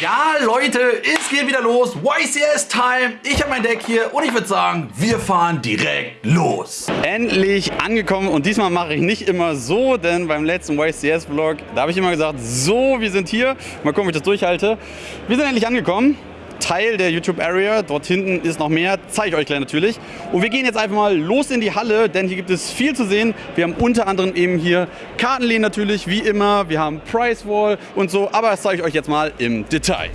Ja, Leute, es geht wieder los. YCS Time. Ich habe mein Deck hier und ich würde sagen, wir fahren direkt los. Endlich angekommen und diesmal mache ich nicht immer so, denn beim letzten YCS-Vlog, da habe ich immer gesagt, so, wir sind hier. Mal gucken, ob ich das durchhalte. Wir sind endlich angekommen. Teil der YouTube-Area. Dort hinten ist noch mehr, zeige ich euch gleich natürlich. Und wir gehen jetzt einfach mal los in die Halle, denn hier gibt es viel zu sehen. Wir haben unter anderem eben hier Kartenlehnen natürlich, wie immer. Wir haben Price Wall und so, aber das zeige ich euch jetzt mal im Detail.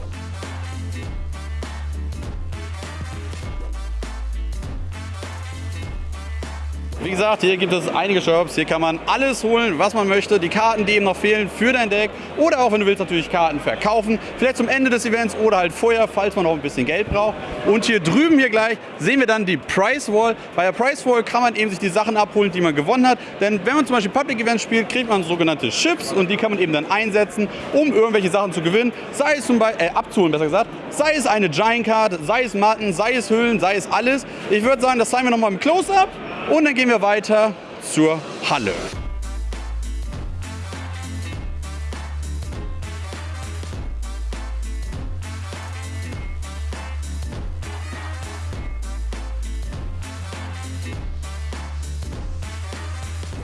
Wie gesagt, hier gibt es einige Shops. Hier kann man alles holen, was man möchte. Die Karten, die eben noch fehlen für dein Deck. Oder auch, wenn du willst, natürlich Karten verkaufen. Vielleicht zum Ende des Events oder halt vorher, falls man noch ein bisschen Geld braucht. Und hier drüben hier gleich sehen wir dann die Price Wall. Bei der Price Wall kann man eben sich die Sachen abholen, die man gewonnen hat. Denn wenn man zum Beispiel Public Events spielt, kriegt man sogenannte Chips und die kann man eben dann einsetzen, um irgendwelche Sachen zu gewinnen. Sei es zum Beispiel, äh, abzuholen, besser gesagt. Sei es eine Giant Card, sei es Matten, sei es Hüllen, sei es alles. Ich würde sagen, das zeigen wir nochmal im Close-Up. Und dann gehen wir weiter zur Halle.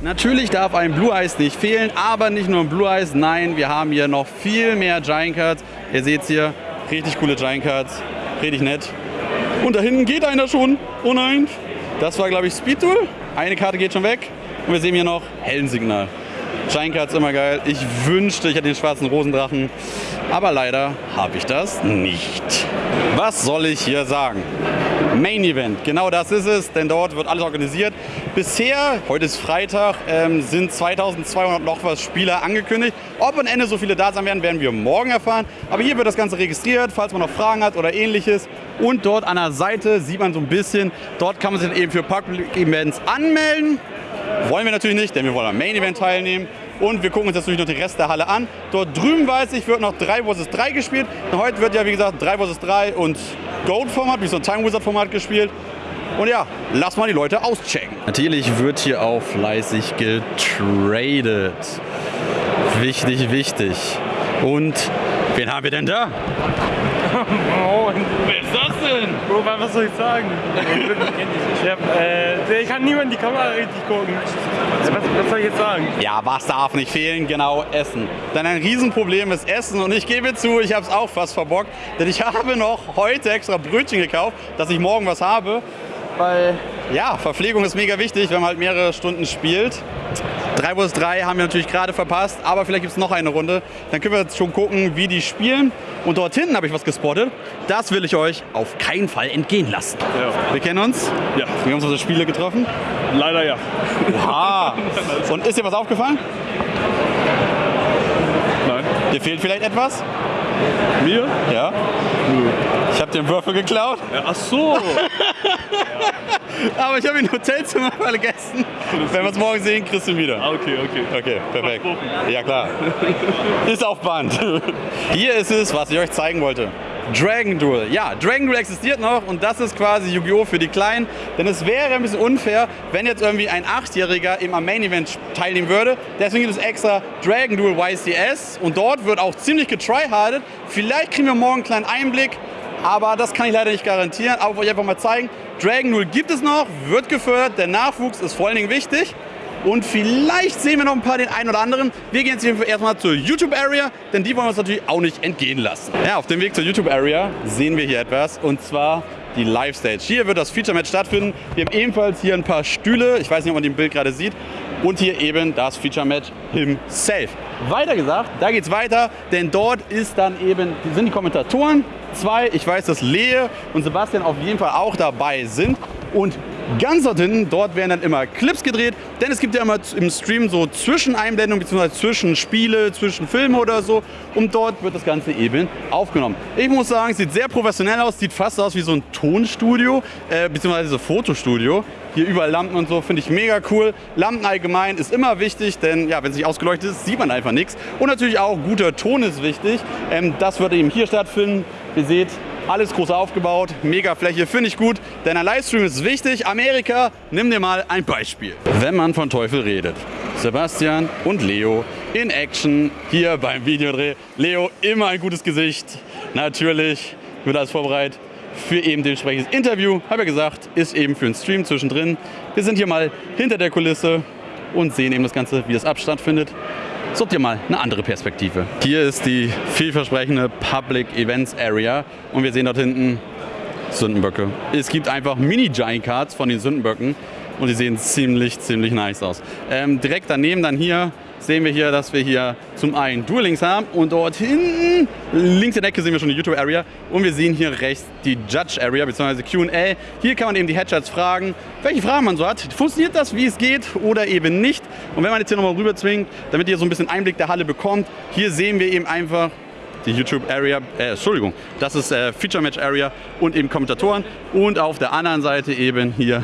Natürlich darf ein Blue Eyes nicht fehlen, aber nicht nur ein Blue Eyes, nein, wir haben hier noch viel mehr Giant Cards. Ihr seht hier, richtig coole Giant Cards, richtig nett. Und da hinten geht einer schon. Oh nein, das war, glaube ich, Speed Duel. Eine Karte geht schon weg. Und wir sehen hier noch Hellensignal. Giant Cards immer geil. Ich wünschte, ich hätte den schwarzen Rosendrachen. Aber leider habe ich das nicht. Was soll ich hier sagen? Main Event, genau das ist es, denn dort wird alles organisiert. Bisher, heute ist Freitag, ähm, sind 2200 noch was Spieler angekündigt. Ob am Ende so viele da sein werden, werden wir morgen erfahren. Aber hier wird das Ganze registriert, falls man noch Fragen hat oder ähnliches. Und dort an der Seite sieht man so ein bisschen, dort kann man sich eben für Public Events anmelden. Wollen wir natürlich nicht, denn wir wollen am Main Event teilnehmen. Und wir gucken uns jetzt natürlich noch den Rest der Halle an. Dort drüben weiß ich, wird noch 3 vs 3 gespielt. Heute wird ja, wie gesagt, 3 vs 3 und Gold-Format, wie so ein Time Wizard-Format gespielt. Und ja, lass mal die Leute auschecken. Natürlich wird hier auch fleißig getradet. Wichtig, wichtig. Und wen haben wir denn da? Wer ist das denn? Bro, was soll ich sagen? ich, hab, äh, ich kann niemand in die Kamera richtig gucken. Was, was, soll ich jetzt sagen? Ja, was darf nicht fehlen? Genau, Essen. Denn ein Riesenproblem ist Essen und ich gebe zu, ich habe es auch fast verbockt, denn ich habe noch heute extra Brötchen gekauft, dass ich morgen was habe, weil ja, Verpflegung ist mega wichtig, wenn man halt mehrere Stunden spielt. 3 vs 3 haben wir natürlich gerade verpasst, aber vielleicht gibt es noch eine Runde. Dann können wir jetzt schon gucken, wie die spielen. Und dort hinten habe ich was gespottet. Das will ich euch auf keinen Fall entgehen lassen. Ja. Wir kennen uns? Ja. Wir haben uns unsere Spiele getroffen? Leider ja. Oha. Und ist dir was aufgefallen? Nein. Dir fehlt vielleicht etwas? Mir? Ja. Ich habe den Würfel geklaut. Ja, ach so. Aber ich habe ihn im Hotelzimmer vergessen. Wenn wir es morgen sehen, kriegst du ihn wieder. Ah, okay, okay. Okay, perfekt. Ja klar. Ist auf Band. Hier ist es, was ich euch zeigen wollte. Dragon Duel. Ja, Dragon Duel existiert noch und das ist quasi Yu-Gi-Oh! für die Kleinen. Denn es wäre ein bisschen unfair, wenn jetzt irgendwie ein Achtjähriger im am Main Event teilnehmen würde. Deswegen gibt es extra Dragon Duel YCS und dort wird auch ziemlich getryhardet. Vielleicht kriegen wir morgen einen kleinen Einblick, aber das kann ich leider nicht garantieren. Aber wollte ich einfach mal zeigen. Dragon Duel gibt es noch, wird gefördert, der Nachwuchs ist vor allen Dingen wichtig. Und vielleicht sehen wir noch ein paar den einen oder anderen. Wir gehen jetzt erstmal zur YouTube-Area, denn die wollen wir uns natürlich auch nicht entgehen lassen. Ja, auf dem Weg zur YouTube-Area sehen wir hier etwas und zwar die Live-Stage. Hier wird das Feature-Match stattfinden. Wir haben ebenfalls hier ein paar Stühle, ich weiß nicht, ob man den Bild gerade sieht, und hier eben das Feature-Match himself. Weiter gesagt, da geht's weiter, denn dort ist dann eben, sind die Kommentatoren, zwei, ich weiß, dass Lee und Sebastian auf jeden Fall auch dabei sind und Ganz dort hinten, dort werden dann immer Clips gedreht, denn es gibt ja immer im Stream so Zwischeneinblendungen bzw. Zwischenspiele, Zwischenfilme oder so und dort wird das Ganze eben aufgenommen. Ich muss sagen, sieht sehr professionell aus, sieht fast aus wie so ein Tonstudio äh, bzw. Fotostudio. Hier überall Lampen und so, finde ich mega cool. Lampen allgemein ist immer wichtig, denn ja, wenn es nicht ausgeleuchtet ist, sieht man einfach nichts. Und natürlich auch guter Ton ist wichtig. Ähm, das wird eben hier stattfinden. Ihr seht, Alles groß aufgebaut, mega Fläche, finde ich gut, denn ein Livestream ist wichtig. Amerika, nimm dir mal ein Beispiel. Wenn man von Teufel redet. Sebastian und Leo in Action hier beim Videodreh. Leo, immer ein gutes Gesicht. Natürlich wird alles vorbereitet für eben dementsprechendes Interview. Habe ja gesagt, ist eben für einen Stream zwischendrin. Wir sind hier mal hinter der Kulisse und sehen eben das Ganze, wie das ab stattfindet. Sucht ihr mal eine andere Perspektive. Hier ist die vielversprechende Public Events Area und wir sehen dort hinten Sündenböcke. Es gibt einfach Mini-Giant Cards von den Sündenböcken und die sehen ziemlich, ziemlich nice aus. Ähm, direkt daneben dann hier sehen wir hier, dass wir hier zum einen Duel Links haben und dort hinten links in der Ecke sehen wir schon die YouTube Area und wir sehen hier rechts die Judge Area bzw. Q&A. Hier kann man eben die Headshots fragen, welche Fragen man so hat. Funktioniert das, wie es geht oder eben nicht? Und wenn man jetzt hier nochmal rüber zwingt, damit ihr so ein bisschen Einblick der Halle bekommt, hier sehen wir eben einfach die YouTube Area, äh, Entschuldigung, das ist äh, Feature Match Area und eben Kommentatoren und auf der anderen Seite eben hier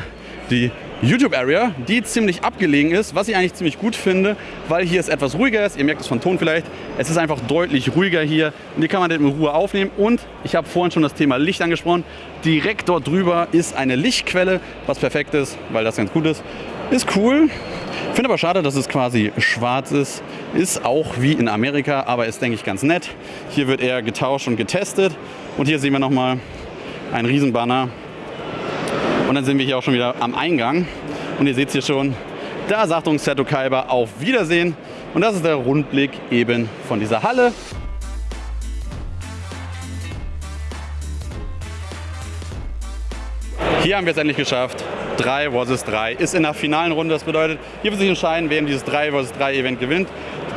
die YouTube Area, die ziemlich abgelegen ist, was ich eigentlich ziemlich gut finde, weil hier es etwas ruhiger ist. Ihr merkt es vom Ton vielleicht. Es ist einfach deutlich ruhiger hier und hier kann man den in Ruhe aufnehmen. Und ich habe vorhin schon das Thema Licht angesprochen. Direkt dort drüber ist eine Lichtquelle, was perfekt ist, weil das ganz gut ist. Ist cool. Finde aber schade, dass es quasi schwarz ist. Ist auch wie in Amerika, aber ist, denke ich, ganz nett. Hier wird eher getauscht und getestet. Und hier sehen wir nochmal einen Riesenbanner und dann sind wir hier auch schon wieder am Eingang. Und ihr seht hier schon, da sagt uns Seto Kaiba auf Wiedersehen. Und das ist der Rundblick eben von dieser Halle. Hier haben wir es endlich geschafft. 3 vs 3 ist in der finalen Runde. Das bedeutet, hier wird sich entscheiden, wer dieses 3 vs 3 Event gewinnt.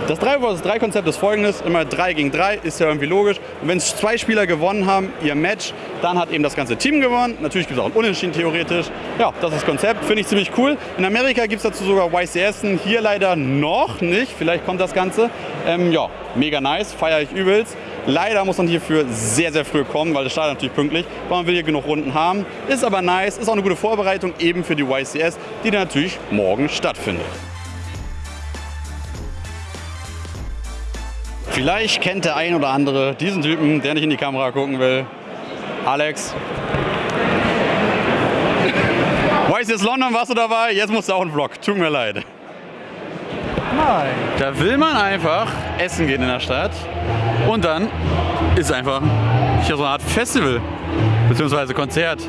Das 3 vs 3 Konzept ist folgendes, immer 3 gegen 3, ist ja irgendwie logisch. Und wenn zwei Spieler gewonnen haben, ihr Match, dann hat eben das ganze Team gewonnen. Natürlich gibt es auch ein Unentschieden theoretisch. Ja, das ist das Konzept, finde ich ziemlich cool. In Amerika gibt es dazu sogar YCS, hier leider noch nicht. Vielleicht kommt das Ganze. Ähm, ja, mega nice, feiere ich übelst. Leider muss man hierfür sehr, sehr früh kommen, weil das startet natürlich pünktlich, weil man will hier genug Runden haben. Ist aber nice, ist auch eine gute Vorbereitung eben für die YCS, die dann natürlich morgen stattfindet. Vielleicht kennt der ein oder andere diesen Typen, der nicht in die Kamera gucken will. Alex. Weiß jetzt London warst du dabei, jetzt musst du auch einen Vlog. Tut mir leid. Nein. Da will man einfach essen gehen in der Stadt und dann ist einfach hier so eine Art Festival bzw. Konzert.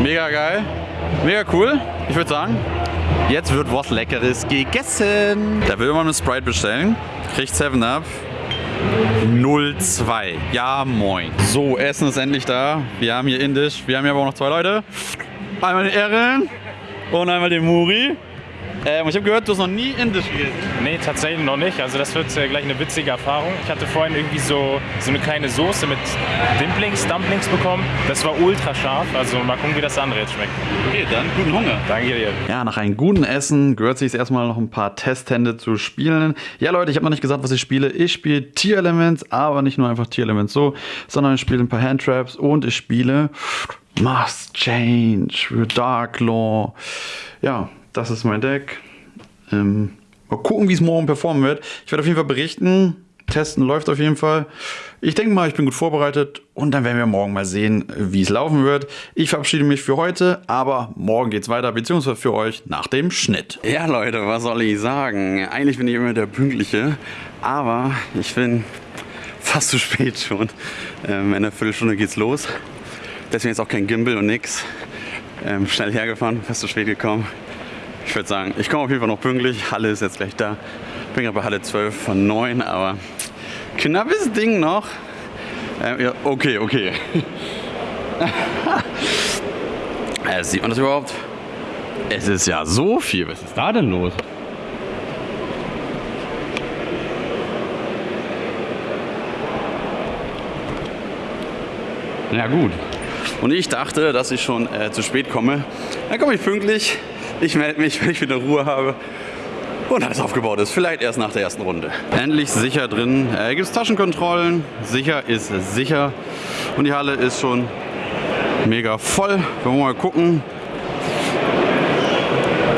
Mega geil, mega cool. Ich würde sagen, jetzt wird was Leckeres gegessen. Da will man eine Sprite bestellen, kriegt 7 Up 02. Ja, moin. So, Essen ist endlich da. Wir haben hier Indisch. Wir haben hier aber auch noch zwei Leute. Einmal den Erin und einmal den Muri. Ähm, ich habe gehört, du hast noch nie Indisch gegessen. Nee, tatsächlich noch nicht. Also das wird äh, gleich eine witzige Erfahrung. Ich hatte vorhin irgendwie so, so eine kleine Soße mit Dimplings, Dumplings bekommen. Das war ultra scharf. Also mal gucken, wie das andere jetzt schmeckt. Okay, dann guten Hunger. Danke dir. Ja, nach einem guten Essen gehört sich erstmal noch ein paar Testhände zu spielen. Ja, Leute, ich habe noch nicht gesagt, was ich spiele. Ich spiele Tier Elements, aber nicht nur einfach Tier Elements so, sondern ich spiele ein paar Handtraps und ich spiele Must Change, Dark Law. Ja, das ist mein Deck. Ähm, mal gucken, wie es morgen performen wird. Ich werde auf jeden Fall berichten. Testen läuft auf jeden Fall. Ich denke mal, ich bin gut vorbereitet und dann werden wir morgen mal sehen, wie es laufen wird. Ich verabschiede mich für heute, aber morgen geht es weiter, beziehungsweise für euch nach dem Schnitt. Ja, Leute, was soll ich sagen? Eigentlich bin ich immer der Pünktliche, aber ich bin fast zu spät schon. Ähm, in einer Viertelstunde geht's los. Deswegen ist auch kein Gimbal und nix. Ähm, schnell hergefahren, fast zu spät gekommen. Ich würde sagen, ich komme auf jeden Fall noch pünktlich. Halle ist jetzt gleich da. Bin gerade bei Halle 12 von 9, aber knappes Ding noch. Ähm, ja, okay, okay. äh, sieht man das überhaupt? Es ist ja so viel. Was ist da denn los? Ja gut. Und ich dachte, dass ich schon äh, zu spät komme. Dann komme ich pünktlich. Ich melde mich, wenn ich wieder Ruhe habe und alles aufgebaut ist. Vielleicht erst nach der ersten Runde. Endlich sicher drin. Äh, Gibt es Taschenkontrollen. Sicher ist sicher. Und die Halle ist schon mega voll. Wollen wir mal gucken,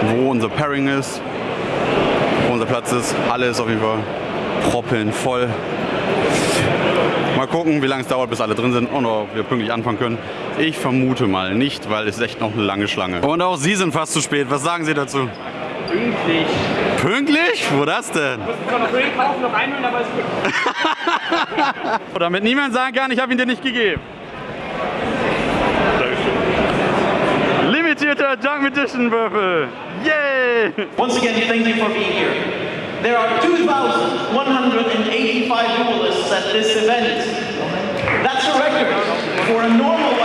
wo unser Pairing ist, wo unser Platz ist. Halle ist auf jeden Fall proppen voll. Mal gucken, wie lange es dauert, bis alle drin sind und ob wir pünktlich anfangen können. Ich vermute mal nicht, weil es ist echt noch eine lange Schlange. Und auch Sie sind fast zu spät. Was sagen Sie dazu? Pünktlich. Pünktlich? Wo das denn? Ich kann noch Öl kaufen, noch einholen, aber es gibt. Damit niemand sagen kann, ich habe ihn dir nicht gegeben. Limitierter Junk Edition Würfel. Yay! Once again, thank you for being here. There are 2,185 duelists at this event. That's a record for a normal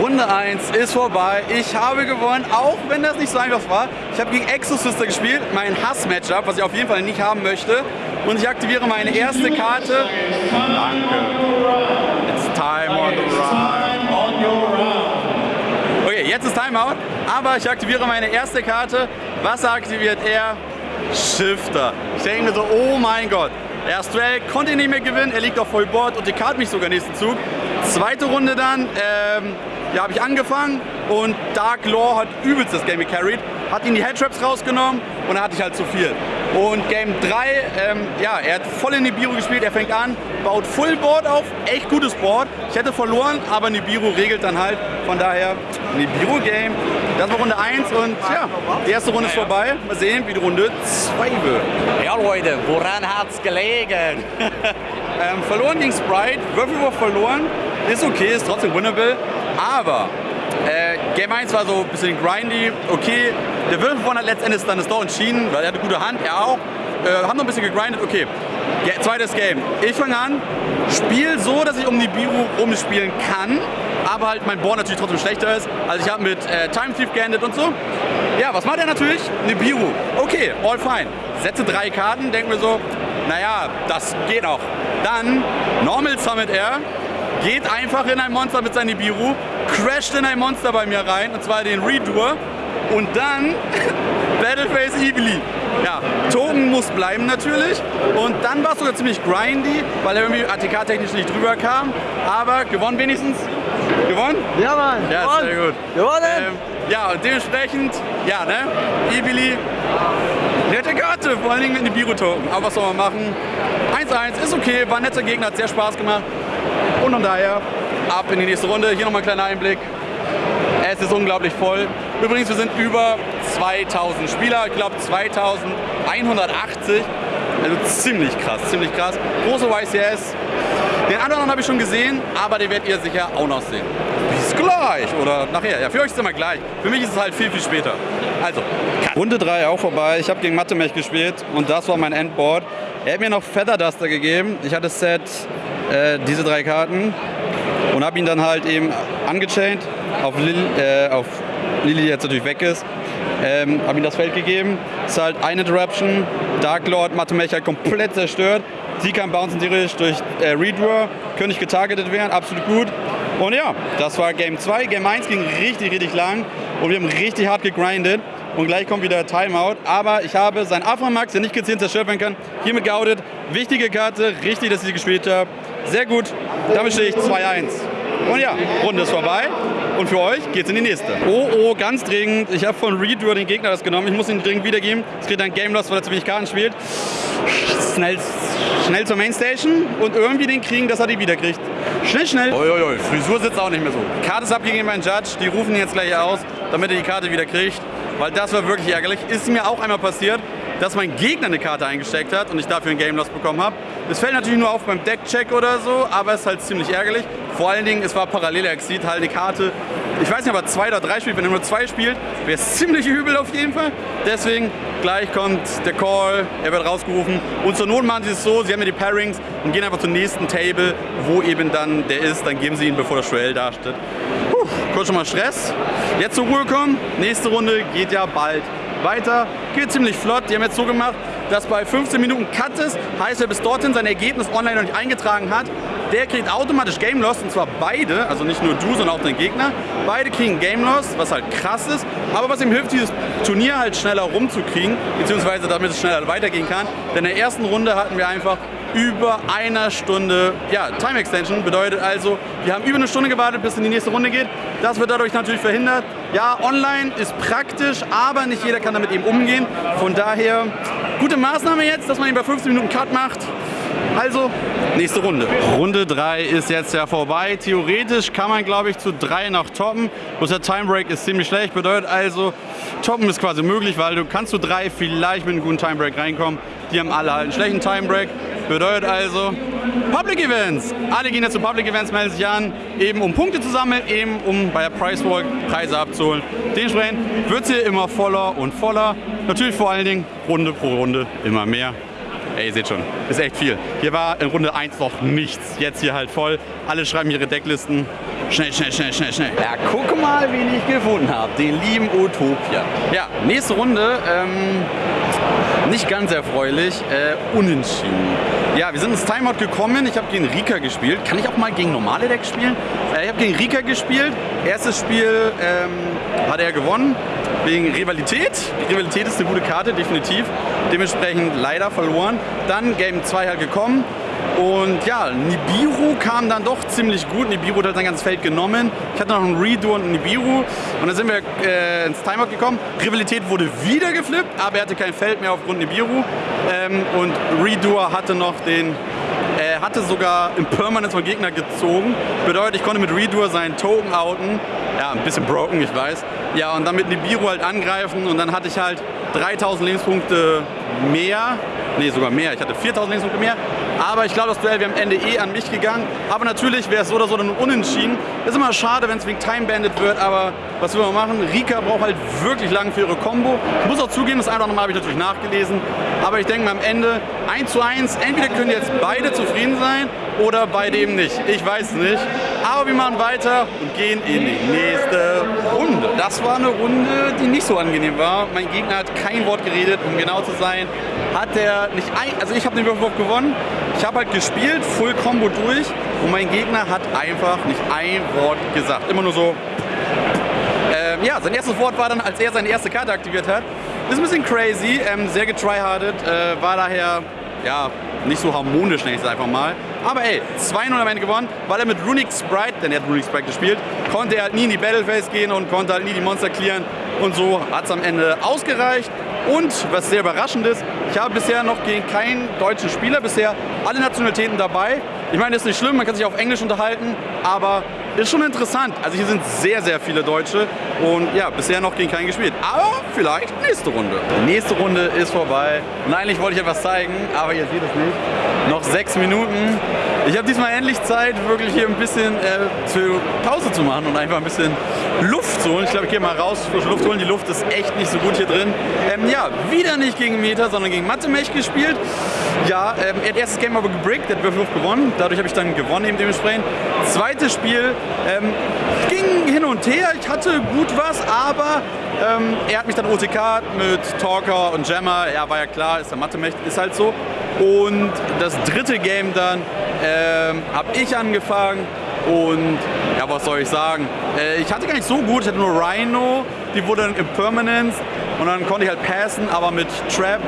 Runde 1 ist vorbei. Ich habe gewonnen, auch wenn das nicht so einfach war. Ich habe gegen Exosister gespielt, mein Hass-Matchup, was ich auf jeden Fall nicht haben möchte. Und ich aktiviere meine erste Karte. Danke. It's time on the run. Jetzt ist Timeout, aber ich aktiviere meine erste Karte. Was aktiviert er? Shifter. Ich denke mir so, oh mein Gott. Erst Duell konnte ihn nicht mehr gewinnen, er liegt auf Vollboard und dekartet mich sogar nächsten Zug. Zweite Runde dann, ähm, ja, habe ich angefangen und Dark Law hat übelst das Game gecarried, hat ihn die Headtraps rausgenommen und dann hatte ich halt zu viel. Und Game 3, ähm, ja, er hat voll in Nibiru gespielt, er fängt an, baut Fullboard auf, echt gutes Board. Hätte verloren, aber Nibiru regelt dann halt, von daher Nibiru Game. Das war Runde 1 und ja, die erste Runde ist vorbei. Mal sehen, wie die Runde 2 wird. Ja Leute, woran hat's gelegen? Ähm, verloren gegen Sprite, Würfelwurf verloren, ist okay, ist trotzdem winnable, aber äh, Game 1 war so ein bisschen grindy, okay, der Würfelwurf hat letztendlich dann das Door entschieden, weil er hatte gute Hand, er auch, äh, haben noch ein bisschen gegrindet, okay. Ge zweites Game, ich fange an, spiel so, dass ich um die Biru rumspielen kann, aber halt mein Board natürlich trotzdem schlechter ist, also ich habe mit äh, Time Thief geendet und so. Ja, was macht er natürlich? Nibiru. Okay, all fine. Setze drei Karten, denken wir so, naja, das geht auch. Dann Normal Summit er, geht einfach in ein Monster mit seinem Nibiru, crasht in ein Monster bei mir rein, und zwar den Redoer. Und dann Battleface Evilly. Ja, Token muss bleiben natürlich. Und dann war es sogar ziemlich grindy, weil er irgendwie ATK-technisch nicht drüber kam. Aber gewonnen wenigstens. Gewonnen? Ja Mann, Ja, sehr gut. Gewonnen! Ähm, ja, und dementsprechend, ja, ne? Evilly, nette Karte, vor allen Dingen mit Nibiru-Token. Aber was soll man machen? 1-1 ist okay, war ein netter Gegner, hat sehr Spaß gemacht. Und von daher, ab in die nächste Runde. Hier nochmal ein kleiner Einblick. Es ist unglaublich voll. Übrigens, wir sind über 2000 Spieler, ich glaube 2180. Also ziemlich krass, ziemlich krass. Große YCS. Den anderen habe ich schon gesehen, aber den werdet ihr sicher auch noch sehen. Bis gleich oder nachher. Ja, für euch ist es immer gleich. Für mich ist es halt viel, viel später. Also, Cut. Runde 3 auch vorbei. Ich habe gegen Mathemech gespielt und das war mein Endboard. Er hat mir noch Feather Duster gegeben. Ich hatte Set äh, diese drei Karten und habe ihn dann halt eben angechained auf, Lil, äh, auf Die jetzt natürlich weg ist. Ähm, habe ihm das Feld gegeben. Ist halt eine Interruption. Dark Lord Mathemech halt komplett zerstört. Sie kann bouncen theoretisch durch äh, Redraw. Könnte nicht getargetet werden, absolut gut. Und ja, das war Game 2. Game 1 ging richtig, richtig lang und wir haben richtig hart gegrindet. Und gleich kommt wieder Timeout. Aber ich habe seinen Aframax, der nicht gezielt zerstört werden kann, hiermit geoutet. Wichtige Karte, richtig, dass ich sie gespielt habe. Sehr gut. Damit stehe ich 2-1. Und ja, Runde ist vorbei. Und für euch geht's in die nächste. Oh, oh, ganz dringend. Ich habe von Redraw den Gegner das genommen. Ich muss ihn dringend wiedergeben. Es kriegt ein Game Loss, weil er zu wenig Karten spielt. Schnell, schnell zur Mainstation und irgendwie den kriegen, dass er die wiederkriegt. Schnell, schnell. Uiuiui, Frisur sitzt auch nicht mehr so. Karte ist abgegeben beim Judge. Die rufen ihn jetzt gleich aus, damit er die Karte wieder kriegt. Weil das war wirklich ärgerlich. Ist mir auch einmal passiert, dass mein Gegner eine Karte eingesteckt hat und ich dafür einen Game Loss bekommen habe. Das fällt natürlich nur auf beim Deckcheck oder so, aber es ist halt ziemlich ärgerlich. Vor allen Dingen, es war Parallel-Exit, halt eine Karte. Ich weiß nicht, ob er zwei oder drei spielt. Wenn er nur zwei spielt, wäre es ziemlich übel auf jeden Fall. Deswegen, gleich kommt der Call, er wird rausgerufen. Und zur Not machen sie es so, sie haben ja die Pairings und gehen einfach zum nächsten Table, wo eben dann der ist. Dann geben sie ihn, bevor das Duell dasteht. Puh, kurz schon mal Stress. Jetzt zur Ruhe kommen. Nächste Runde geht ja bald weiter. Geht ziemlich flott. Die haben jetzt so gemacht, dass bei 15 Minuten Cut ist. Heißt, wer bis dorthin sein Ergebnis online noch nicht eingetragen hat, der kriegt automatisch Game Loss. Und zwar beide, also nicht nur du, sondern auch dein Gegner. Beide kriegen Game Loss, was halt krass ist. Aber was ihm hilft, dieses Turnier halt schneller rumzukriegen, beziehungsweise damit es schneller weitergehen kann. Denn in der ersten Runde hatten wir einfach über einer Stunde ja, Time Extension. Bedeutet also, wir haben über eine Stunde gewartet, bis in die nächste Runde geht. Das wird dadurch natürlich verhindert. Ja, online ist praktisch, aber nicht jeder kann damit eben umgehen. Von daher, gute Maßnahme jetzt, dass man eben bei 15 Minuten Cut macht. Also, nächste Runde. Runde 3 ist jetzt ja vorbei. Theoretisch kann man, glaube ich, zu 3 noch toppen. Bloß der Timebreak ist ziemlich schlecht. Bedeutet also, toppen ist quasi möglich, weil du kannst zu 3 vielleicht mit einem guten Timebreak reinkommen. Die haben alle halt einen schlechten Timebreak. Bedeutet also, Public Events. Alle gehen jetzt zu Public Events, melden sich an, eben um Punkte zu sammeln, eben um bei der Price Walk Preise abzuholen. Dementsprechend wird es hier immer voller und voller. Natürlich vor allen Dingen Runde pro Runde immer mehr. Ey, ihr seht schon, ist echt viel. Hier war in Runde 1 noch nichts. Jetzt hier halt voll. Alle schreiben ihre Decklisten. Schnell, schnell, schnell, schnell, schnell. Ja, guck mal, wen ich gefunden habe. Den lieben Utopia. Ja, nächste Runde. Ähm, nicht ganz erfreulich. Äh, unentschieden. Ja, wir sind ins Timeout gekommen. Ich habe gegen Rika gespielt. Kann ich auch mal gegen normale Decks spielen? Äh, ich habe gegen Rika gespielt. Erstes Spiel ähm, hat er gewonnen. Wegen Rivalität. Rivalität ist eine gute Karte, definitiv. Dementsprechend leider verloren. Dann Game 2 halt gekommen. Und ja, Nibiru kam dann doch ziemlich gut. Nibiru hat sein ganzes Feld genommen. Ich hatte noch einen Redo und einen Nibiru. Und dann sind wir äh, ins Timeout gekommen. Rivalität wurde wieder geflippt, aber er hatte kein Feld mehr aufgrund Nibiru. Ähm, und Redo hatte noch den er hatte sogar im Permanence vom Gegner gezogen. Bedeutet, ich konnte mit Redoer seinen Token outen. Ja, ein bisschen broken, ich weiß. Ja, und dann mit Nibiru halt angreifen und dann hatte ich halt 3000 Lebenspunkte mehr. Nee, sogar mehr. Ich hatte 4000 Lebenspunkte mehr. Aber ich glaube, das Duell wäre am Ende eh an mich gegangen. Aber natürlich wäre es so oder so dann unentschieden. Ist immer schade, wenn es wegen Time Bandit wird, aber was will man machen? Rika braucht halt wirklich lang für ihre Combo. Ich muss auch zugeben, das eine oder andere habe ich natürlich nachgelesen. Aber ich denke mal am Ende 1 zu 1, entweder können jetzt beide zufrieden sein oder beide eben nicht. Ich weiß nicht. Aber wir machen weiter und gehen in die nächste Runde. Das war eine Runde, die nicht so angenehm war. Mein Gegner hat kein Wort geredet, um genau zu sein. Hat er nicht ein, also ich habe den Würfelwurf gewonnen. Ich habe halt gespielt, Full Combo durch und mein Gegner hat einfach nicht ein Wort gesagt. Immer nur so. Ähm, ja, sein erstes Wort war dann, als er seine erste Karte aktiviert hat. Ist ein bisschen crazy, ähm, sehr getryhardet, äh, war daher ja, nicht so harmonisch, nenne ich es einfach mal. Aber ey, 2-0 am Ende gewonnen, weil er mit Runic Sprite, denn er hat Runic Sprite gespielt, konnte er halt nie in die Battleface gehen und konnte halt nie die Monster clearen. Und so hat es am Ende ausgereicht. Und was sehr überraschend ist, ich habe bisher noch gegen keinen deutschen Spieler, bisher alle Nationalitäten dabei. Ich meine, das ist nicht schlimm, man kann sich auf Englisch unterhalten, aber ist schon interessant. Also hier sind sehr, sehr viele Deutsche und ja, bisher noch gegen keinen gespielt. Aber vielleicht nächste Runde. Die nächste Runde ist vorbei und eigentlich wollte ich etwas zeigen, aber ihr seht es nicht. Noch sechs Minuten. Ich habe diesmal endlich Zeit, wirklich hier ein bisschen äh, zu Pause zu machen und einfach ein bisschen Luft zu holen. Ich glaube, ich gehe mal raus, frische Luft holen. Die Luft ist echt nicht so gut hier drin. Ähm, ja, wieder nicht gegen Meta, sondern gegen Mathemech gespielt. Ja, ähm, er hat erstes Game aber gebrickt, der hat Würfelwurf gewonnen. Dadurch habe ich dann gewonnen eben dementsprechend. Zweites Spiel ähm, ging hin und her. Ich hatte gut was, aber ähm, er hat mich dann OTK mit Talker und Jammer. Ja, war ja klar, ist der Mathemech, ist halt so. Und das dritte Game dann ähm, habe ich angefangen und ja, was soll ich sagen? Äh, ich hatte gar nicht so gut, ich hatte nur Rhino, die wurde dann Impermanence und dann konnte ich halt passen, aber mit Trap,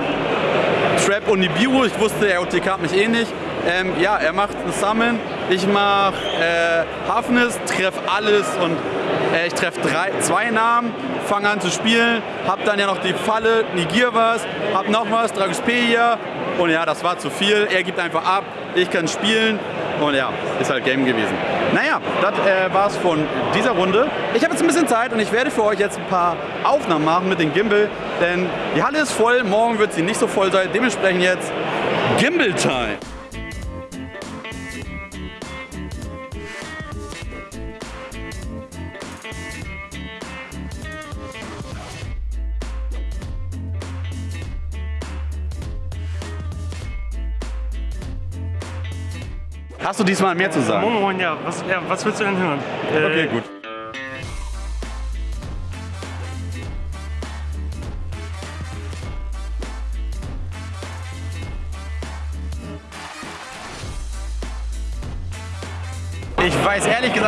Trap und Nibiru, ich wusste, er OTK mich eh nicht. Ähm, ja, er macht ein Summon, ich mache äh, Hafnis, treff alles und äh, ich treffe zwei Namen, fange an zu spielen, hab dann ja noch die Falle, negier was, hab noch was, Dragospedia und ja, das war zu viel. Er gibt einfach ab, ich kann spielen und ja, ist halt Game gewesen. Naja, das äh, war's von dieser Runde. Ich habe jetzt ein bisschen Zeit und ich werde für euch jetzt ein paar Aufnahmen machen mit dem Gimbal, denn die Halle ist voll, morgen wird sie nicht so voll sein. Dementsprechend jetzt Gimbal Hast du diesmal mehr zu sagen? Moin, ja. Was, ja, was willst du denn hören? Äh, Okay, gut.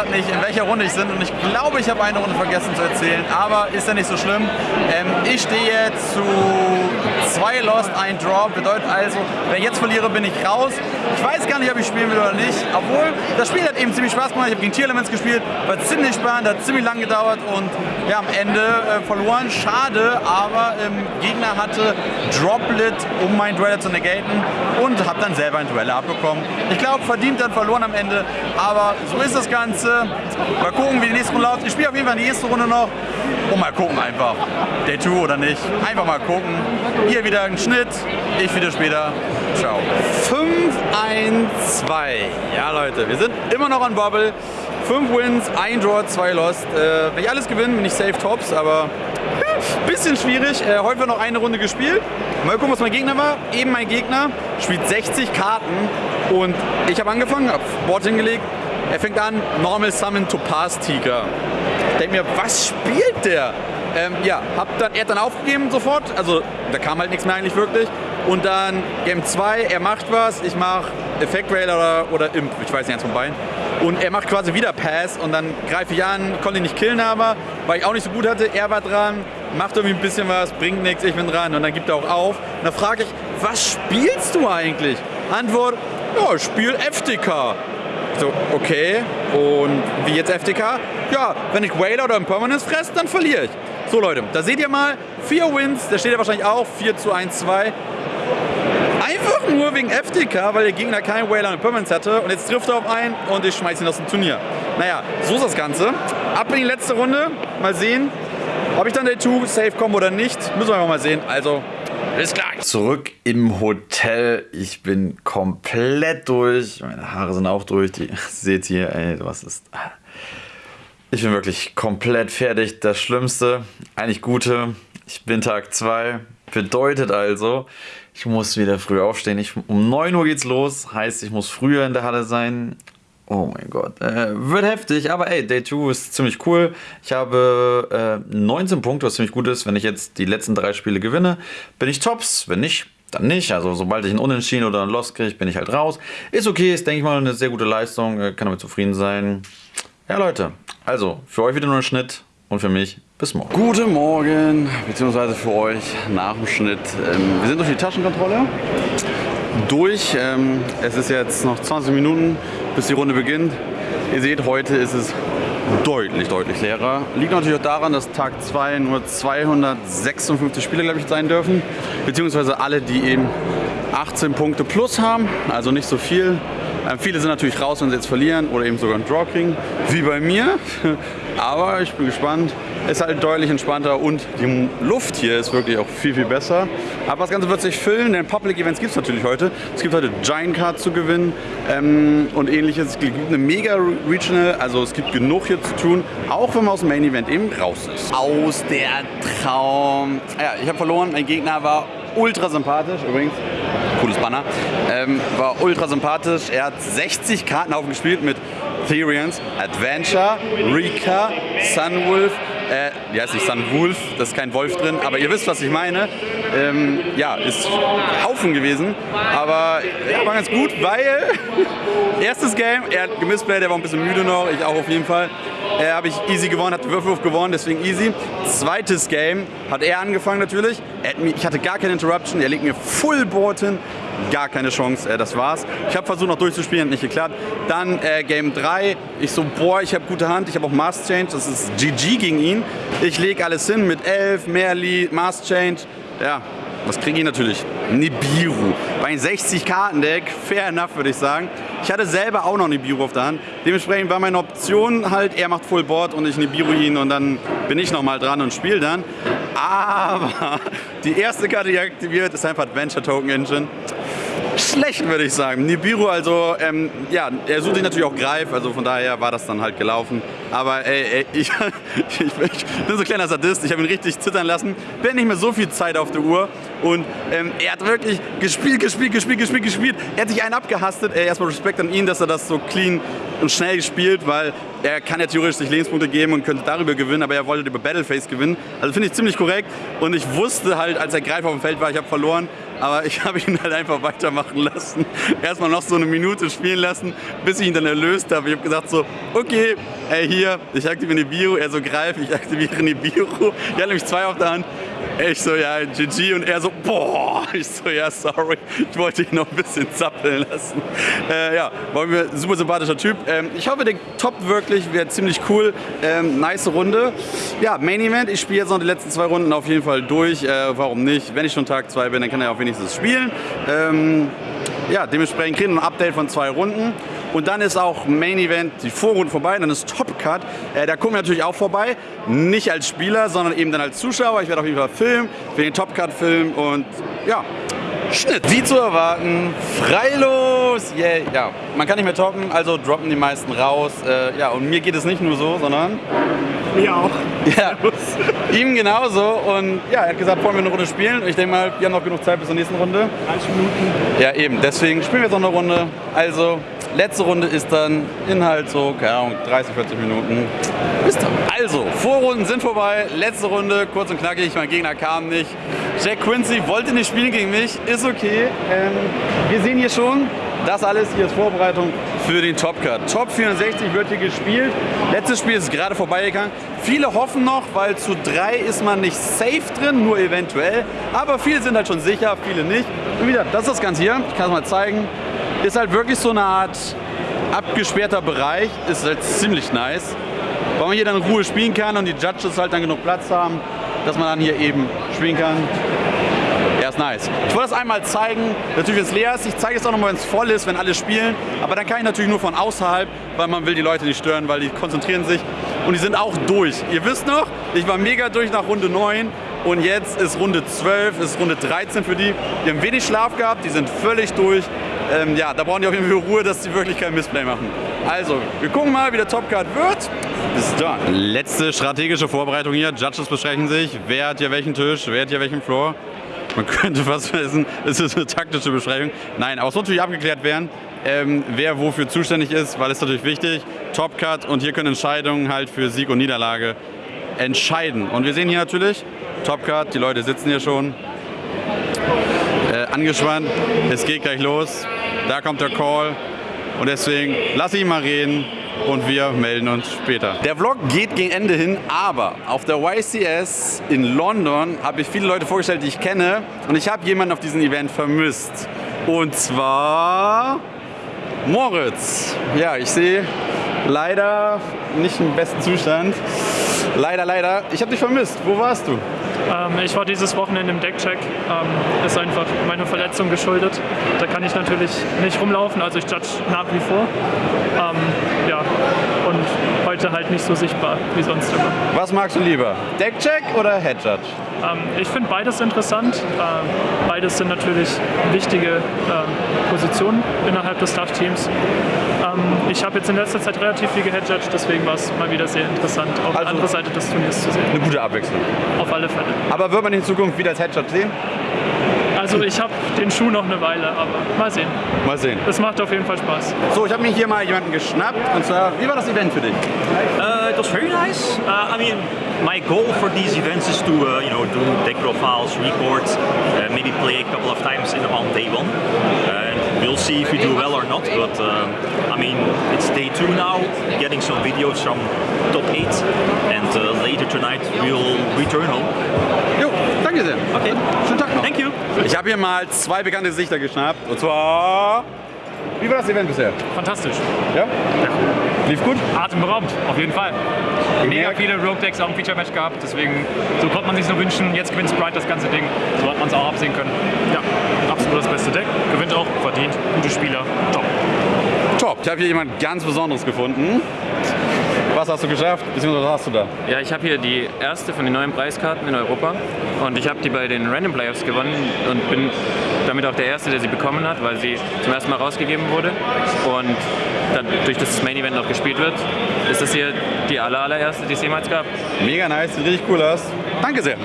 Gesagt nicht, in welcher Runde ich bin und ich glaube, ich habe eine Runde vergessen zu erzählen, aber ist ja nicht so schlimm. Ähm, ich stehe jetzt zu zwei Lost, ein Draw, bedeutet also, wenn ich jetzt verliere, bin ich raus. Ich weiß gar nicht, ob ich spielen will oder nicht, obwohl das Spiel hat eben ziemlich Spaß gemacht. Ich habe gegen Tier Elements gespielt, war ziemlich spannend, hat ziemlich lang gedauert und ja, am Ende äh, verloren. Schade, aber ähm, Gegner hatte Droplet, um mein Dueller zu negaten und habe dann selber ein Dueller abbekommen. Ich glaube, verdient dann verloren am Ende, aber so ist das Ganze. Mal gucken, wie die nächste Runde läuft. Ich spiele auf jeden Fall die nächste Runde noch und mal gucken einfach. Day 2 oder nicht. Einfach mal gucken. Hier wieder ein Schnitt, ich wieder später. Ciao. 5, 1, 2. Ja, Leute, wir sind immer noch an Bubble. 5 Wins, 1 Draw, 2 Lost. Äh, wenn ich alles gewinne, bin ich safe Tops, aber bisschen schwierig. Äh, heute wird noch eine Runde gespielt. Mal gucken, was mein Gegner war. Eben mein Gegner spielt 60 Karten und ich habe angefangen, habe Board hingelegt. Er fängt an, Normal Summon Topaz Tiger. Ich denke mir, was spielt der? Ähm, ja, hab dann, er hat dann aufgegeben sofort, also da kam halt nichts mehr eigentlich wirklich. Und dann Game 2, er macht was, ich mach Effect Rail oder, oder Imp, ich weiß nicht, eins von beiden. Und er macht quasi wieder Pass und dann greife ich an, konnte ihn nicht killen aber, weil ich auch nicht so gut hatte, er war dran, macht irgendwie ein bisschen was, bringt nichts, ich bin dran und dann gibt er auch auf. Und dann frage ich, was spielst du eigentlich? Antwort, ja, ich spiel FTK. So, okay. Und wie jetzt FTK? Ja, wenn ich Whaler oder Impermanence fresse, dann verliere ich. So Leute, da seht ihr mal, vier Wins, da steht ja wahrscheinlich auch 4 zu 1, 2. Einfach nur wegen FTK, weil der Gegner keinen Whaler und Impermanence hatte und jetzt trifft er auf einen und ich schmeiße ihn aus dem Turnier. Naja, so ist das Ganze. Ab in die letzte Runde, mal sehen, ob ich dann Day 2 safe komme oder nicht. Müssen wir einfach mal sehen. Also, bis gleich. Zurück im Hotel. Ich bin komplett durch. Meine Haare sind auch durch. Die seht ihr, ey, was ist. Ich bin wirklich komplett fertig. Das Schlimmste, eigentlich Gute. Ich bin Tag 2. Bedeutet also, ich muss wieder früh aufstehen. Ich, um 9 Uhr geht's los. Heißt, ich muss früher in der Halle sein. Oh mein Gott. Äh, wird heftig, aber ey, Day 2 ist ziemlich cool. Ich habe äh, 19 Punkte, was ziemlich gut ist. Wenn ich jetzt die letzten drei Spiele gewinne, bin ich tops. Wenn nicht, dann nicht. Also sobald ich einen Unentschieden oder einen Loss kriege, bin ich halt raus. Ist okay, ist denke ich mal eine sehr gute Leistung. Äh, kann damit zufrieden sein. Ja Leute, also für euch wieder nur ein Schnitt und für mich bis morgen. Guten Morgen, beziehungsweise für euch nach dem Schnitt. Ähm, wir sind durch die Taschenkontrolle durch. Ähm, es ist jetzt noch 20 Minuten, bis die Runde beginnt. Ihr seht, heute ist es deutlich, deutlich leerer. Liegt natürlich auch daran, dass Tag 2 nur 256 Spieler, glaube ich, sein dürfen. Beziehungsweise alle, die eben 18 Punkte plus haben, also nicht so viel. Ähm, viele sind natürlich raus, wenn sie jetzt verlieren oder eben sogar einen Draw kriegen, wie bei mir. Aber ich bin gespannt. Ist halt deutlich entspannter und die Luft hier ist wirklich auch viel, viel besser. Aber das Ganze wird sich füllen, denn Public Events gibt es natürlich heute. Es gibt heute Giant Card zu gewinnen ähm, und ähnliches. Es gibt eine Mega Regional, also es gibt genug hier zu tun, auch wenn man aus dem Main Event eben raus ist. Aus der Traum. Ja, ich habe verloren, mein Gegner war ultra sympathisch übrigens. Cooles Banner. Ähm, war ultra sympathisch. Er hat 60 Karten aufgespielt mit Therians, Adventure, Rika, Sunwolf, äh, die heißt nicht Sunwolf, da ist kein Wolf drin, aber ihr wisst, was ich meine. Ähm, ja, ist Haufen gewesen, aber ja, war ganz gut, weil erstes Game, er hat gemisplayt, er war ein bisschen müde noch, ich auch auf jeden Fall. Äh, habe ich easy gewonnen, hat Würfelwurf gewonnen, deswegen easy. Zweites Game hat er angefangen natürlich. Er mich, ich hatte gar keine Interruption, er legt mir Full Board hin. Gar keine Chance, äh, das war's. Ich habe versucht noch durchzuspielen, hat nicht geklappt. Dann äh, Game 3, ich so, boah, ich habe gute Hand, ich habe auch Mass Change, das ist GG gegen ihn. Ich lege alles hin mit 11, Merli, Mass Change. Ja, was kriege ich natürlich? Nibiru. Bei einem 60-Karten-Deck, fair enough, würde ich sagen. Ich hatte selber auch noch Nibiru auf der Hand. Dementsprechend war meine Option halt, er macht Full Board und ich Nibiru ihn und dann bin ich nochmal dran und spiele dann. Aber die erste Karte, die aktiviert, ist einfach Adventure Token Engine schlecht, würde ich sagen. Nibiru, also, ähm, ja, er sucht sich natürlich auch Greif, also von daher war das dann halt gelaufen. Aber ey, ey ich, ich, ich, bin so ein kleiner Sadist, ich habe ihn richtig zittern lassen. Bin nicht mehr so viel Zeit auf der Uhr und ähm, er hat wirklich gespielt, gespielt, gespielt, gespielt, gespielt. Er hat sich einen abgehastet. Ey, erstmal Respekt an ihn, dass er das so clean und schnell gespielt, weil er kann ja theoretisch sich Lebenspunkte geben und könnte darüber gewinnen, aber er wollte über Battleface gewinnen. Also finde ich ziemlich korrekt und ich wusste halt, als er Greif auf dem Feld war, ich habe verloren aber ich habe ihn halt einfach weitermachen lassen. Erstmal noch so eine Minute spielen lassen, bis ich ihn dann erlöst habe. Ich habe gesagt so, okay, ey hier, ich aktiviere die Bio, er so greif, ich aktiviere die Bio. Ich hatte nämlich zwei auf der Hand. Ich so, ja, GG und er so, boah. Ich so, ja, sorry. Ich wollte ihn noch ein bisschen zappeln lassen. Äh, ja, mir ein super sympathischer Typ. Ähm, ich hoffe, der toppt wirklich, wird ziemlich cool. Ähm, nice Runde. Ja, Main Event. Ich spiele jetzt noch die letzten zwei Runden auf jeden Fall durch. Äh, warum nicht? Wenn ich schon Tag 2 bin, dann kann er auch wenigstens spielen. Ähm, ja, dementsprechend kriegen wir ein Update von zwei Runden. Und dann ist auch Main Event, die Vorrunde vorbei, dann ist Top Cut. Äh, da gucken wir natürlich auch vorbei. Nicht als Spieler, sondern eben dann als Zuschauer. Ich werde auf jeden Fall filmen, für den Top Cut filmen und ja, Schnitt. Wie zu erwarten, freilos. Yeah. Ja, man kann nicht mehr toppen, also droppen die meisten raus. Äh, ja, und mir geht es nicht nur so, sondern Mir auch. ja, ihm genauso. Und ja, er hat gesagt, wollen wir eine Runde spielen? Und ich denke mal, wir haben noch genug Zeit bis zur nächsten Runde. 30 Minuten. Ja, eben. Deswegen spielen wir jetzt noch eine Runde. Also, letzte Runde ist dann Inhalt so, keine Ahnung, 30, 40 Minuten. Bis dann. Also, Vorrunden sind vorbei. Letzte Runde, kurz und knackig. Mein Gegner kam nicht. Jack Quincy wollte nicht spielen gegen mich. Ist okay. Ähm, wir sehen hier schon, das alles hier ist Vorbereitung für den Top Cut. Top 64 wird hier gespielt. Letztes Spiel ist gerade vorbeigegangen. Viele hoffen noch, weil zu drei ist man nicht safe drin, nur eventuell. Aber viele sind halt schon sicher, viele nicht. Und wieder, das ist das Ganze hier. Ich kann es mal zeigen. Ist halt wirklich so eine Art abgesperrter Bereich. Ist halt ziemlich nice. Weil man hier dann in Ruhe spielen kann und die Judges halt dann genug Platz haben, dass man dann hier eben spielen kann. Ja, ist nice. Ich wollte das einmal zeigen, natürlich wenn es leer ist. Ich zeige es auch nochmal, wenn es voll ist, wenn alle spielen. Aber dann kann ich natürlich nur von außerhalb, weil man will die Leute nicht stören, weil die konzentrieren sich. Und die sind auch durch. Ihr wisst noch, ich war mega durch nach Runde 9. Und jetzt ist Runde 12, ist Runde 13 für die. Die haben wenig Schlaf gehabt, die sind völlig durch. Ähm, ja, da brauchen die auf jeden Fall Ruhe, dass sie wirklich kein Missplay machen. Also, wir gucken mal, wie der Top Card wird. Bis dann. Letzte strategische Vorbereitung hier. Judges besprechen sich. Wer hat hier welchen Tisch, wer hat hier welchen Floor. Man könnte fast wissen, es ist eine taktische Besprechung. Nein, aber es muss natürlich abgeklärt werden, ähm, wer wofür zuständig ist, weil es natürlich wichtig. Top Cut und hier können Entscheidungen halt für Sieg und Niederlage entscheiden. Und wir sehen hier natürlich Top Cut, die Leute sitzen hier schon angespannt. Es geht gleich los. Da kommt der Call. Und deswegen lasse ich ihn mal reden und wir melden uns später. Der Vlog geht gegen Ende hin, aber auf der YCS in London habe ich viele Leute vorgestellt, die ich kenne. Und ich habe jemanden auf diesem Event vermisst. Und zwar Moritz. Ja, ich sehe leider nicht im besten Zustand. Leider, leider. Ich habe dich vermisst. Wo warst du? Ähm, ich war dieses Wochenende im Deckcheck. Ähm, ist einfach meiner Verletzung geschuldet. Da kann ich natürlich nicht rumlaufen, also ich judge nach wie vor. Ähm, heute halt nicht so sichtbar wie sonst immer. Was magst du lieber? Deckcheck oder Headjudge? Ähm, ich finde beides interessant. Ähm, beides sind natürlich wichtige ähm, Positionen innerhalb des Staff-Teams. Ähm, ich habe jetzt in letzter Zeit relativ viel gehedged, deswegen war es mal wieder sehr interessant, auf Also- der anderen Seite des Turniers zu sehen. Eine gute Abwechslung. Auf alle Fälle. Aber wird man in Zukunft wieder als Headshot sehen? Also ich habe den Schuh noch eine Weile, aber mal sehen. Mal sehen. Es macht auf jeden Fall Spaß. So, ich habe mir hier mal jemanden geschnappt. Und zwar, wie war das Event für dich? Uh, it was very nice. Uh, I mean, my goal for these events is to, uh, you know, do deck profiles, record, uh, maybe play a couple of times in on day one. We'll see if we do well or not. But um, I mean, it's day two now. Getting some videos from top eight, and uh, later tonight we'll return home. Jo, danke sehr. Okay. Schönen Tag noch. Thank you. Ich habe hier mal zwei bekannte Gesichter geschnappt. Und zwar, wie war das Event bisher? Fantastisch. Ja? Lief gut? Atemberaubend, auf jeden Fall. Mega viele Rogue Decks auch im Feature-Match gehabt, deswegen so konnte man sich nur wünschen. Jetzt gewinnt Sprite das ganze Ding, so hat man es auch absehen können. Ja, absolut das beste Deck. Gewinnt auch, verdient, gute Spieler, top. Top. Ich habe hier jemand ganz Besonderes gefunden. Was hast du geschafft? Beziehungsweise was hast du da? Ja, ich habe hier die erste von den neuen Preiskarten in Europa und ich habe die bei den Random Playoffs gewonnen und bin damit auch der Erste, der sie bekommen hat, weil sie zum ersten Mal rausgegeben wurde und dadurch, dass das Main Event noch gespielt wird, ist das hier die aller, allererste, die es jemals gab. Mega nice, sieht richtig cool aus. Danke sehr.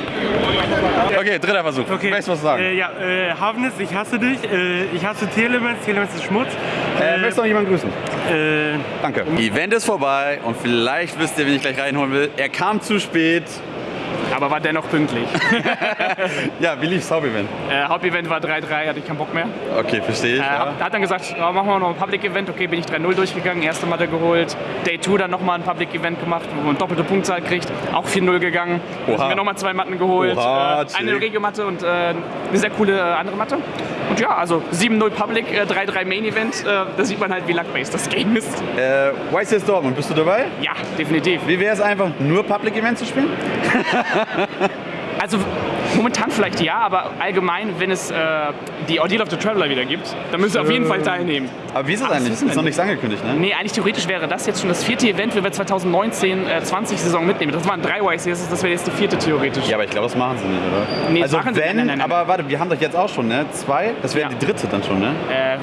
Okay, dritter Versuch. Okay. Möchtest du was sagen? Äh, ja, äh, Havnis, ich hasse dich. Äh, ich hasse Telemens. Telemens ist Schmutz. Äh, möchtest du noch jemanden grüßen? Äh, Danke. Event ist vorbei und vielleicht wisst ihr, wen ich gleich reinholen will. Er kam zu spät, aber war dennoch pünktlich. Ja, wie lief's Hauptevent? äh, Hauptevent war 3-3, hatte ich keinen Bock mehr. Okay, verstehe ich. Äh, ja. hat dann gesagt, ja, machen wir noch ein Public-Event. Okay, bin ich 3-0 durchgegangen, erste Matte geholt. Day 2 dann nochmal ein Public-Event gemacht, wo man doppelte Punktzahl kriegt. Auch 4-0 gegangen. Dann Oha. sind wir nochmal zwei Matten geholt. Oha, äh, eine. Regio-Matte und äh, eine sehr coole äh, andere Matte. Und ja, also 7-0 Public, äh, 3-3 Main-Event. Äh, da sieht man halt, wie luck-based das Game ist. Äh, YCS Dortmund, bist du dabei? Ja, definitiv. Wie wäre es einfach, nur Public Events zu spielen? Also momentan vielleicht ja, aber allgemein, wenn es äh, die Ordeal of the Traveler wieder gibt, dann müssen wir auf jeden Fall teilnehmen. Aber wie ist das eigentlich? wir Ist noch nicht. nichts angekündigt, ne? Nee, eigentlich theoretisch wäre das jetzt schon das vierte Event, wenn wir 2019 äh, 20 Saison mitnehmen. Das waren drei YCS, das wäre jetzt die vierte theoretisch. Ja, aber ich glaube, das machen sie nicht, oder? Nee, also machen sie- wenn, nein, nein, nein. aber warte, wir haben doch jetzt auch schon, ne? Zwei, das wäre Ja. die dritte dann schon, ne?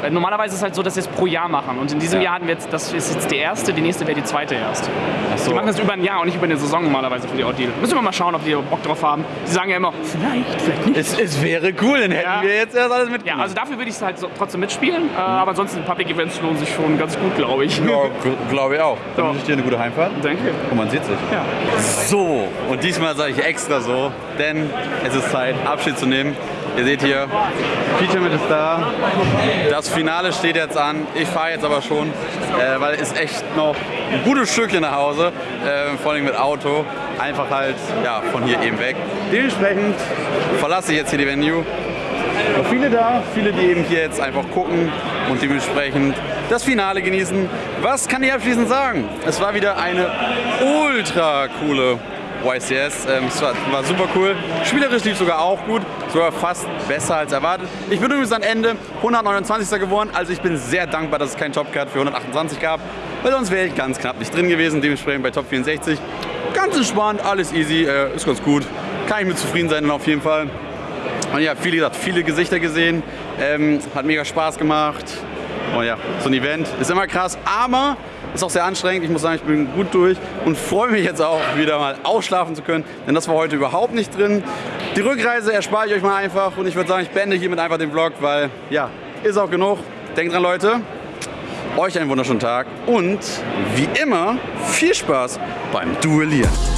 Äh, normalerweise ist es halt so, dass wir es pro Jahr machen. Und in diesem Ja. Jahr hatten wir jetzt, das ist jetzt die erste, die nächste wäre die zweite erst. Ach so. Die machen das über ein Jahr und nicht über eine Saison normalerweise für die Ordeal. Müssen wir mal schauen, ob die Bock drauf haben. Die sagen ja immer, vielleicht, vielleicht nicht. Es, es wäre cool, dann hätten Ja. wir jetzt erst alles mit. Ja, also dafür würde ich es halt so, trotzdem mitspielen. Äh, aber ansonsten Public Events lohnen sich schon ganz gut, glaube ich. Ja, glaube ich auch. Dann Ja. wünsche ich dir eine gute Heimfahrt. Danke. Und man sieht sich. Ja. So, und diesmal sage ich extra so, denn es ist Zeit, Abschied zu nehmen. Ihr seht hier, Peter ist da. Das Finale steht jetzt an. Ich fahre jetzt aber schon, äh, weil es echt noch ein gutes Stückchen nach Hause, äh, vor allem mit Auto. Einfach halt ja, von hier eben weg. Dementsprechend verlasse ich jetzt hier die Venue. Noch viele da, viele, die eben hier jetzt einfach gucken und dementsprechend das Finale genießen. Was kann ich abschließend sagen? Es war wieder eine ultra coole YCS. Ähm, es war, war super cool. Spielerisch lief sogar auch gut, sogar fast besser als erwartet. Ich bin übrigens am Ende 129. geworden, also ich bin sehr dankbar, dass es keinen Topcard für 128 gab, weil sonst wäre ich ganz knapp nicht drin gewesen. Dementsprechend bei Top 64 ganz entspannt, alles easy, äh, ist ganz gut. Kann ich mit zufrieden sein auf jeden Fall. Und ja, viele, gesagt, viele Gesichter gesehen. Ähm, hat mega Spaß gemacht. Und ja, so ein Event ist immer krass, aber ist auch sehr anstrengend. Ich muss sagen, ich bin gut durch und freue mich jetzt auch wieder mal ausschlafen zu können, denn das war heute überhaupt nicht drin. Die Rückreise erspare ich euch mal einfach und ich würde sagen, ich beende hiermit einfach den Vlog, weil ja, ist auch genug. Denkt dran, Leute. Euch einen wunderschönen Tag und wie immer viel Spaß beim Duellieren.